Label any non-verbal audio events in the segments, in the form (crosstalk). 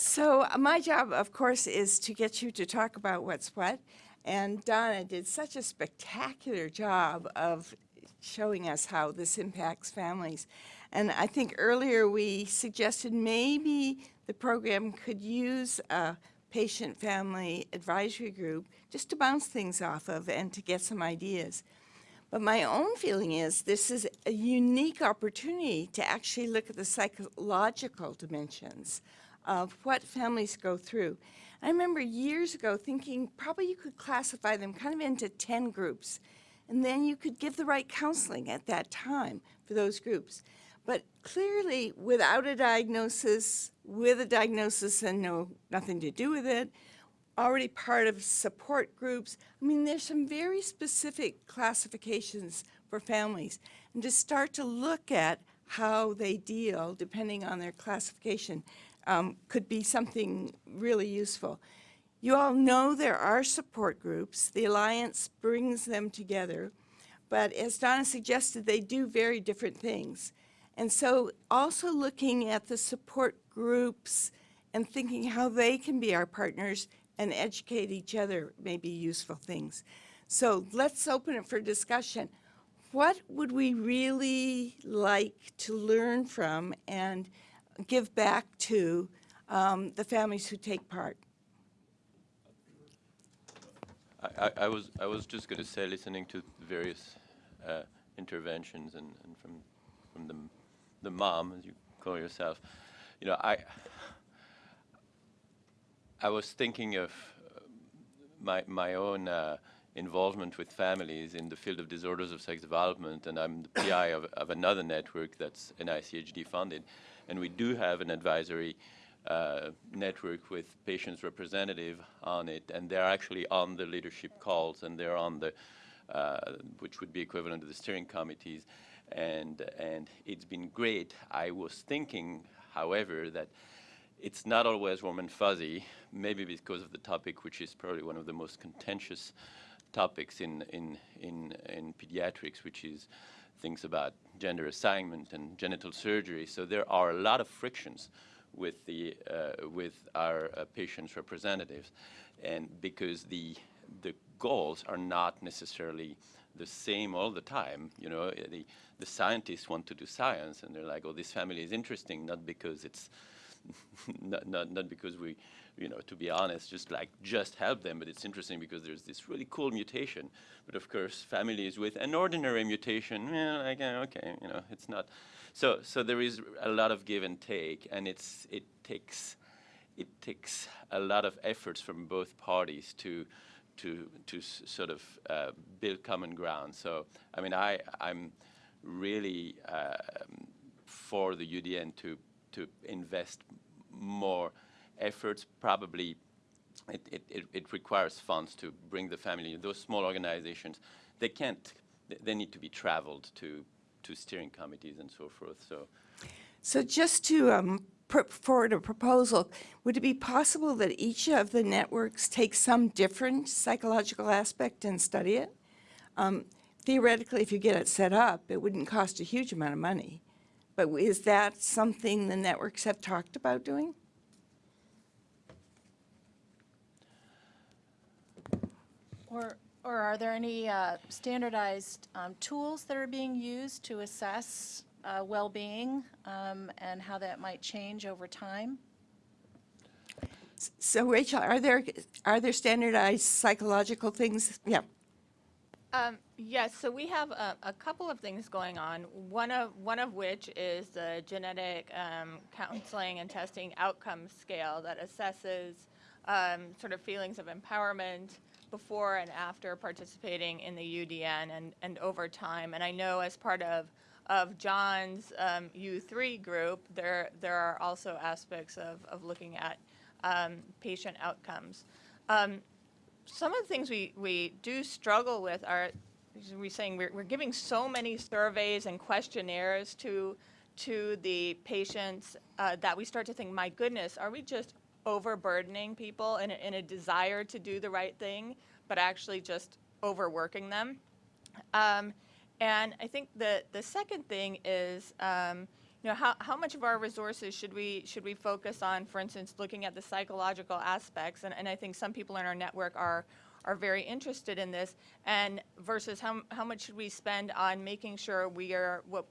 So uh, my job, of course, is to get you to talk about what's what. And Donna did such a spectacular job of showing us how this impacts families. And I think earlier we suggested maybe the program could use a patient family advisory group just to bounce things off of and to get some ideas. But my own feeling is this is a unique opportunity to actually look at the psychological dimensions of what families go through. I remember years ago thinking probably you could classify them kind of into 10 groups, and then you could give the right counseling at that time for those groups. But clearly, without a diagnosis, with a diagnosis and no nothing to do with it, already part of support groups. I mean, there's some very specific classifications for families. And to start to look at how they deal, depending on their classification, um, could be something really useful. You all know there are support groups. The Alliance brings them together. But as Donna suggested, they do very different things. And so also looking at the support groups and thinking how they can be our partners and educate each other may be useful things. So let's open it for discussion. What would we really like to learn from and give back to um, the families who take part. I, I, was I was just going to say, listening to various uh, interventions and, and from from the the mom, as you call yourself, you know, I I was thinking of uh, my my own uh, involvement with families in the field of disorders of sex development, and I'm the PI of, of another network that's NICHD funded, and we do have an advisory uh, network with patients representative on it, and they're actually on the leadership calls, and they're on the, uh, which would be equivalent to the steering committees, and and it's been great. I was thinking, however, that it's not always warm and fuzzy, maybe because of the topic, which is probably one of the most contentious topics in in in, in pediatrics, which is things about gender assignment and genital surgery. So there are a lot of frictions with the uh, with our uh, patients' representatives, and because the the goals are not necessarily the same all the time. You know, the the scientists want to do science, and they're like, "Oh, this family is interesting," not because it's (laughs) not, not not because we you know, to be honest, just like just help them. But it's interesting because there's this really cool mutation. But of course, families with an ordinary mutation, like, okay, you know, it's not. So, so there is a lot of give and take, and it's it takes it takes a lot of efforts from both parties to to to sort of uh, build common ground. So, I mean, I I'm really uh, for the UDN to to invest more efforts probably it, it, it, requires funds to bring the family. Those small organizations, they can't, they need to be traveled to, to steering committees and so forth. So, so just to um, put forward a proposal, would it be possible that each of the networks take some different psychological aspect and study it? Um, theoretically, if you get it set up, it wouldn't cost a huge amount of money. But is that something the networks have talked about doing? Or, or are there any uh, standardized um, tools that are being used to assess uh, well-being um, and how that might change over time? So Rachel, are there are there standardized psychological things? Yeah. Um, yes, so we have a, a, couple of things going on. One of one of which is the genetic um, counseling and testing outcome scale that assesses um, sort of feelings of empowerment, before and after participating in the UDN and, and over time. And I know as part of, of John's um, U3 group, there, there are also aspects of, of looking at um, patient outcomes. Some of the things we, we do struggle with are, we're saying we're, we're giving so many surveys and questionnaires to, to the patients uh, that we start to think, my goodness, are we just overburdening people in a, in a desire to do the right thing, but actually just overworking them. Um, and I think the, the second thing is, um, you know, how, how much of our resources should we, should we focus on, for instance, looking at the psychological aspects? And, and I think some people in our network are, are very interested in this, and versus how, how much should we spend on making sure we are, what,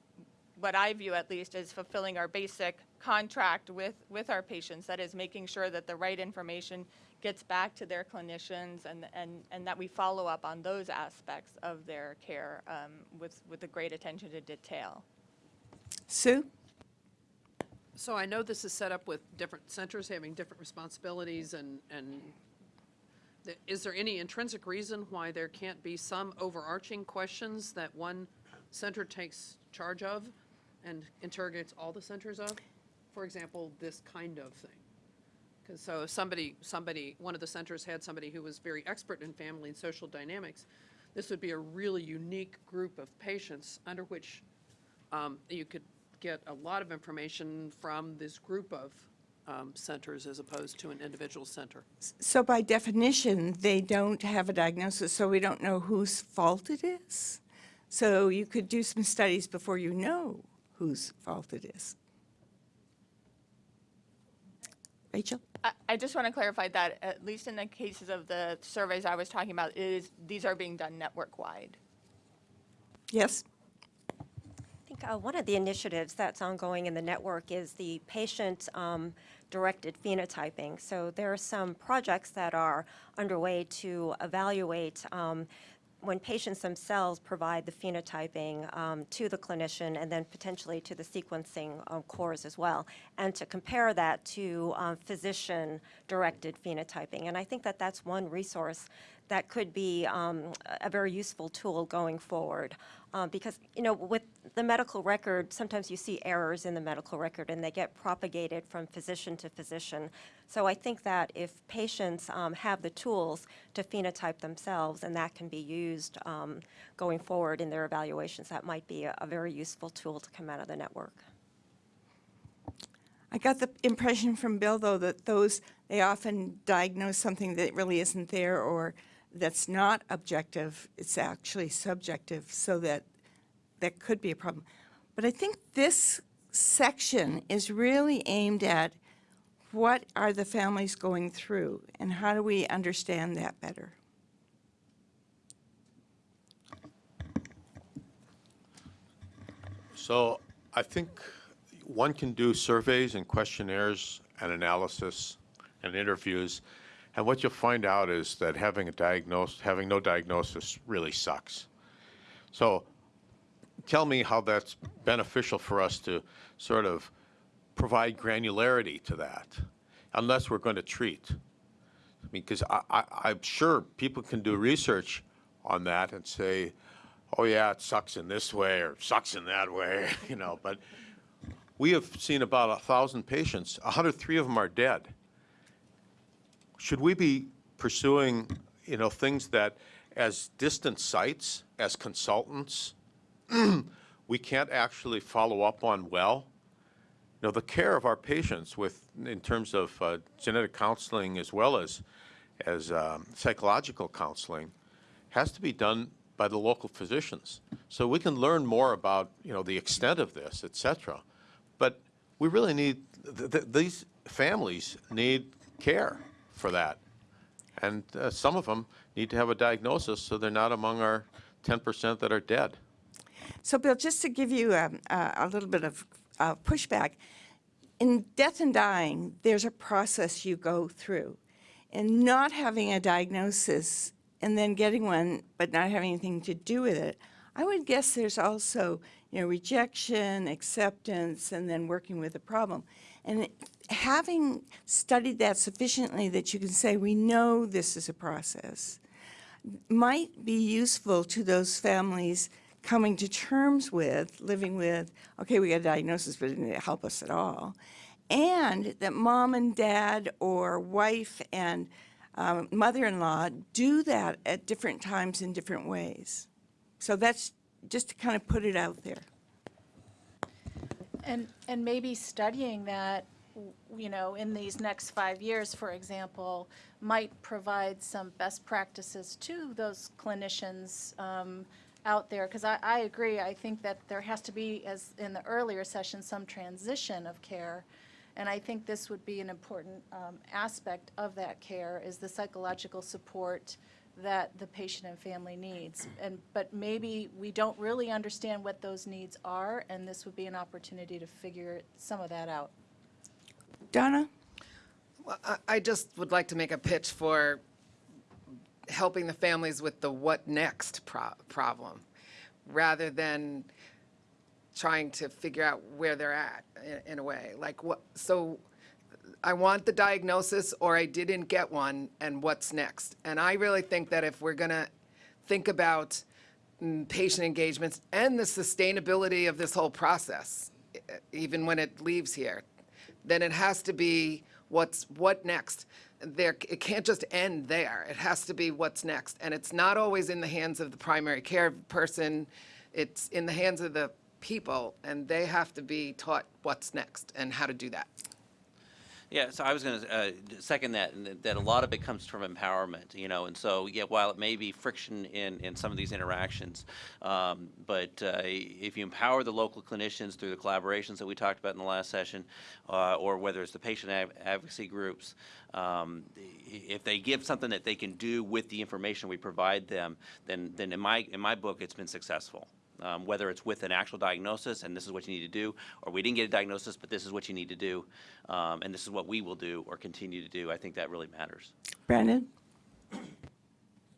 what I view at least as fulfilling our basic contract with, with our patients, that is making sure that the right information gets back to their clinicians and, and, and that we follow up on those aspects of their care um, with, with a great attention to detail. Sue? So I know this is set up with different centers having different responsibilities and, and th- is there any intrinsic reason why there can't be some overarching questions that one center takes charge of and interrogates all the centers of? For example, this kind of thing. Because so if somebody, somebody, one of the centers had somebody who was very expert in family and social dynamics, this would be a really unique group of patients under which um, you could get a lot of information from this group of um, centers as opposed to an individual center. So by definition, they don't have a diagnosis, so we don't know whose fault it is. So you could do some studies before you know whose fault it is. Rachel? I, I just want to clarify that, at least in the cases of the surveys I was talking about, is, these are being done network-wide. Yes? I think uh, one of the initiatives that's ongoing in the network is the patient-directed phenotyping. So there are some projects that are underway to evaluate um, when patients themselves provide the phenotyping um, to the clinician and then potentially to the sequencing um, cores as well, and to compare that to um, physician-directed phenotyping. And I think that that's one resource that could be um, a very useful tool going forward. Um, because, you know, with the medical record, sometimes you see errors in the medical record and they get propagated from physician to physician. So I think that if patients um, have the tools to phenotype themselves and that can be used um, going forward in their evaluations, that might be a, a very useful tool to come out of the network. I got the impression from Bill, though, that those, they often diagnose something that really isn't there or that's not objective, it's actually subjective, so that that could be a problem. But I think this section is really aimed at what are the families going through and how do we understand that better? So I think one can do surveys and questionnaires and analysis and interviews, and what you'll find out is that having a diagnose, having no diagnosis really sucks. So tell me how that's beneficial for us to sort of provide granularity to that, unless we're going to treat. I mean, because I, I'm sure people can do research on that and say, oh yeah, it sucks in this way or sucks in that way, (laughs) you know, but we have seen about a thousand patients, 103 of them are dead. Should we be pursuing, you know, things that as distant sites, as consultants, (clears throat) we can't actually follow up on well? You know, the care of our patients with, in terms of uh, genetic counseling as well as, as um, psychological counseling, has to be done by the local physicians. So we can learn more about, you know, the extent of this, et cetera. But we really need, th th these families need care for that. And uh, some of them need to have a diagnosis so they're not among our 10% that are dead. So Bill, just to give you um, a, a little bit of uh, pushback, in death and dying, there's a process you go through. And not having a diagnosis and then getting one, but not having anything to do with it, I would guess there's also, you know, rejection, acceptance, and then working with the problem. And having studied that sufficiently that you can say, we know this is a process, might be useful to those families coming to terms with, living with, okay, we got a diagnosis, but it didn't help us at all. And that mom and dad or wife and um, mother-in-law do that at different times in different ways. So that's just to kind of put it out there. And, and maybe studying that, you know, in these next five years, for example, might provide some best practices to those clinicians um, out there, because I, I agree, I think that there has to be, as in the earlier session, some transition of care. And I think this would be an important um, aspect of that care, is the psychological support that the patient and family needs. And, but maybe we don't really understand what those needs are, and this would be an opportunity to figure some of that out. Donna? Well, I- I just would like to make a pitch for helping the families with the what next pro- problem, rather than trying to figure out where they're at in, in a way. Like what, so I want the diagnosis or I didn't get one and what's next? And I really think that if we're gonna think about mm, patient engagements and the sustainability of this whole process, even when it leaves here, then it has to be what's, what next? There, it can't just end there. It has to be what's next. And it's not always in the hands of the primary care person. It's in the hands of the people, and they have to be taught what's next and how to do that. Yeah, so I was going to second that, and that- a lot of it comes from empowerment, you know, and so, yeah, while it may be friction in, in some of these interactions, um, but uh, if you empower the local clinicians through the collaborations that we talked about in the last session, uh, or whether it's the patient ad- advocacy groups, um, if they give something that they can do with the information we provide them, then, then in my, in my book, it's been successful um, whether it's with an actual diagnosis and this is what you need to do, or we didn't get a diagnosis, but this is what you need to do, um, and this is what we will do or continue to do. I think that really matters. Brandon?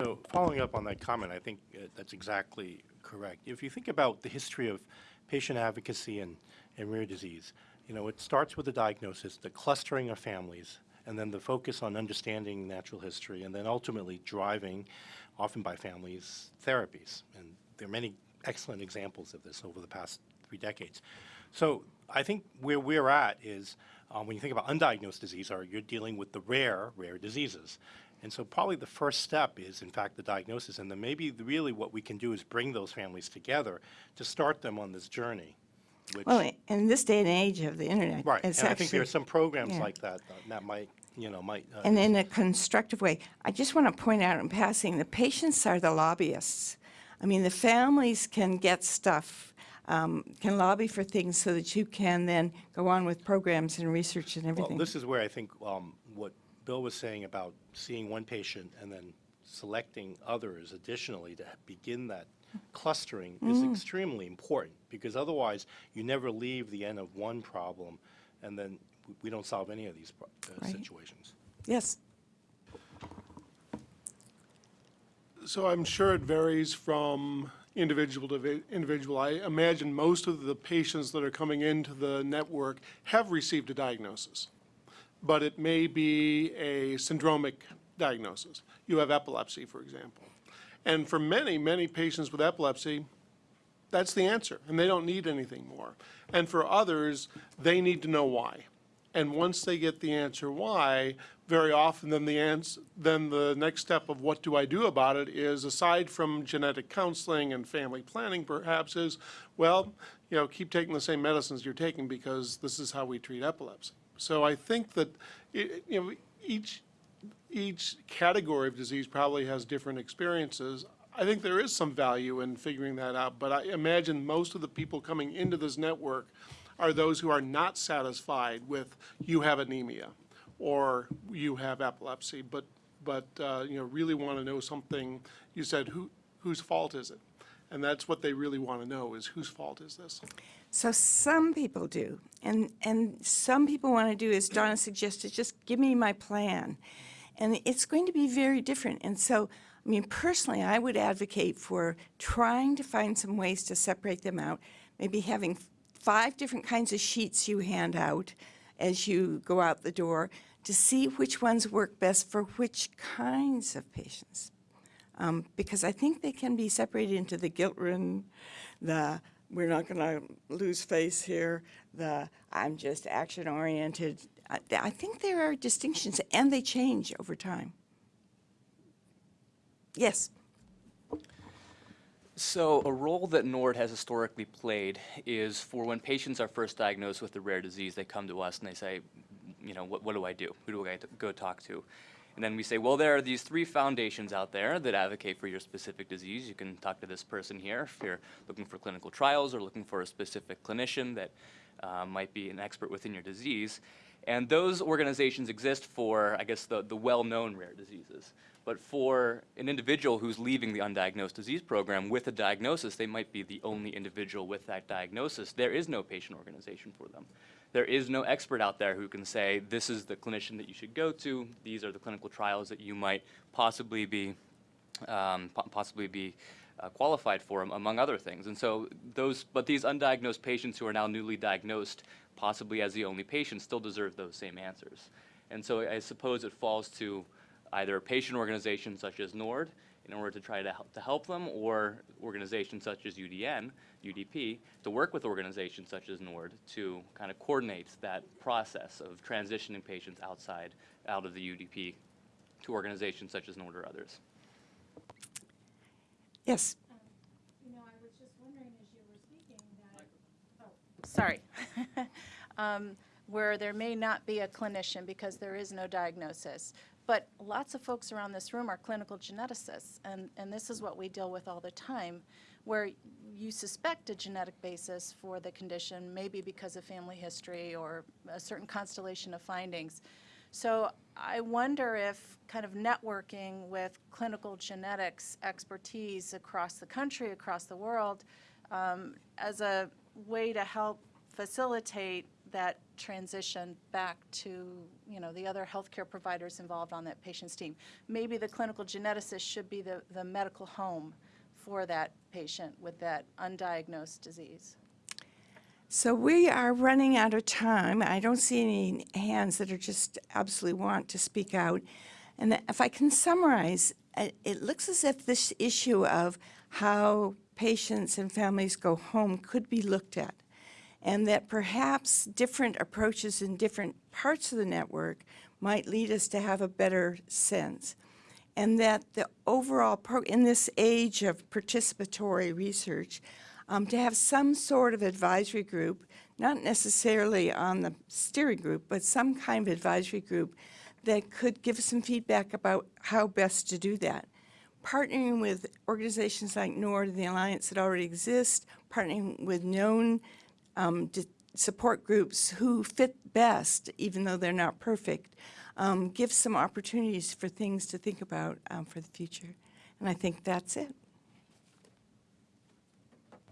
So following up on that comment, I think uh, that's exactly correct. If you think about the history of patient advocacy and, and rare disease, you know, it starts with the diagnosis, the clustering of families, and then the focus on understanding natural history, and then ultimately driving, often by families, therapies. And there are many excellent examples of this over the past three decades. So I think where we're at is, um, when you think about undiagnosed disease, or you're dealing with the rare, rare diseases. And so probably the first step is, in fact, the diagnosis, and then maybe really what we can do is bring those families together to start them on this journey. which- Well, in this day and age of the internet, Right, and it's I think there are some programs yeah. like that uh, that might, you know, might. uh, and in a constructive way. I just want to point out in passing, the patients are the lobbyists. I mean, the families can get stuff, um, can lobby for things so that you can then go on with programs and research and Well, everything. this is where I think um, what Bill was saying about seeing one patient and then selecting others additionally to begin that clustering is Mm. extremely important, because otherwise, you never leave the end of one problem, and then we don't solve any of these uh, Right. situations. Yes, So I'm sure it varies from individual to individual. I imagine most of the patients that are coming into the network have received a diagnosis, but it may be a syndromic diagnosis. You have epilepsy, for example. And for many, many patients with epilepsy, that's the answer, and they don't need anything more. And for others, they need to know why. And once they get the answer why, very often then the ans, then the next step of what do I do about it is, aside from genetic counseling and family planning perhaps, is, well, you know, keep taking the same medicines you're taking because this is how we treat epilepsy. So I think that, i- you know, each, each category of disease probably has different experiences. I think there is some value in figuring that out, but I imagine most of the people coming into this network are those who are not satisfied with you have anemia or you have epilepsy, but, but, uh, you know, really want to know something. You said, who, whose fault is it? And that's what they really want to know is whose fault is this? so some people do, and, and some people want to do, as Donna suggested, just give me my plan. And it's going to be very different. And so, I mean, personally, I would advocate for trying to find some ways to separate them out, maybe having five different kinds of sheets you hand out as you go out the door to see which ones work best for which kinds of patients. Um, because I think they can be separated into the guilt-ridden, the we're not going to lose face here, the I'm just action-oriented. I, I think there are distinctions, and they change over time. Yes. So a role that NORD has historically played is for when patients are first diagnosed with a rare disease, they come to us and they say, you know, what, what do I do? Who do I go talk to? And then we say, well, there are these three foundations out there that advocate for your specific disease. You can talk to this person here if you're looking for clinical trials or looking for a specific clinician that uh, might be an expert within your disease. And those organizations exist for, I guess, the, the well-known rare diseases. But for an individual who's leaving the undiagnosed disease program with a diagnosis, they might be the only individual with that diagnosis. There is no patient organization for them. There is no expert out there who can say, this is the clinician that you should go to, these are the clinical trials that you might possibly be, um, po- possibly be uh, qualified for, among other things. And so those, but these undiagnosed patients who are now newly diagnosed, possibly as the only patient, still deserve those same answers. And so I suppose it falls to either a patient organization such as NORD in order to try to help, to help them, or organizations such as UDN, UDP, to work with organizations such as NORD to kind of coordinate that process of transitioning patients outside, out of the UDP to organizations such as NORD or others. Yes, You know, I was just wondering as you were speaking that, oh, sorry. (laughs) Um, Where there may not be a clinician because there is no diagnosis. But lots of folks around this room are clinical geneticists, and, and this is what we deal with all the time, where you suspect a genetic basis for the condition, maybe because of family history or a certain constellation of findings. So I wonder if kind of networking with clinical genetics expertise across the country, across the world, um, as a way to help facilitate that transition back to, you know, the other healthcare providers involved on that patient's team. Maybe the clinical geneticist should be the, the medical home for that patient with that undiagnosed disease. so we are running out of time. I don't see any hands that are just absolutely want to speak out. And if I can summarize, uh, it looks as if this issue of how patients and families go home could be looked at. And that perhaps different approaches in different parts of the network might lead us to have a better sense. And that the overall, in this age of participatory research, um, to have some sort of advisory group, not necessarily on the steering group, but some kind of advisory group that could give some feedback about how best to do that. Partnering with organizations like NORD and the Alliance that already exist, partnering with known um, support groups who fit best, even though they're not perfect, um, gives some opportunities for things to think about um, for the future. And I think that's it.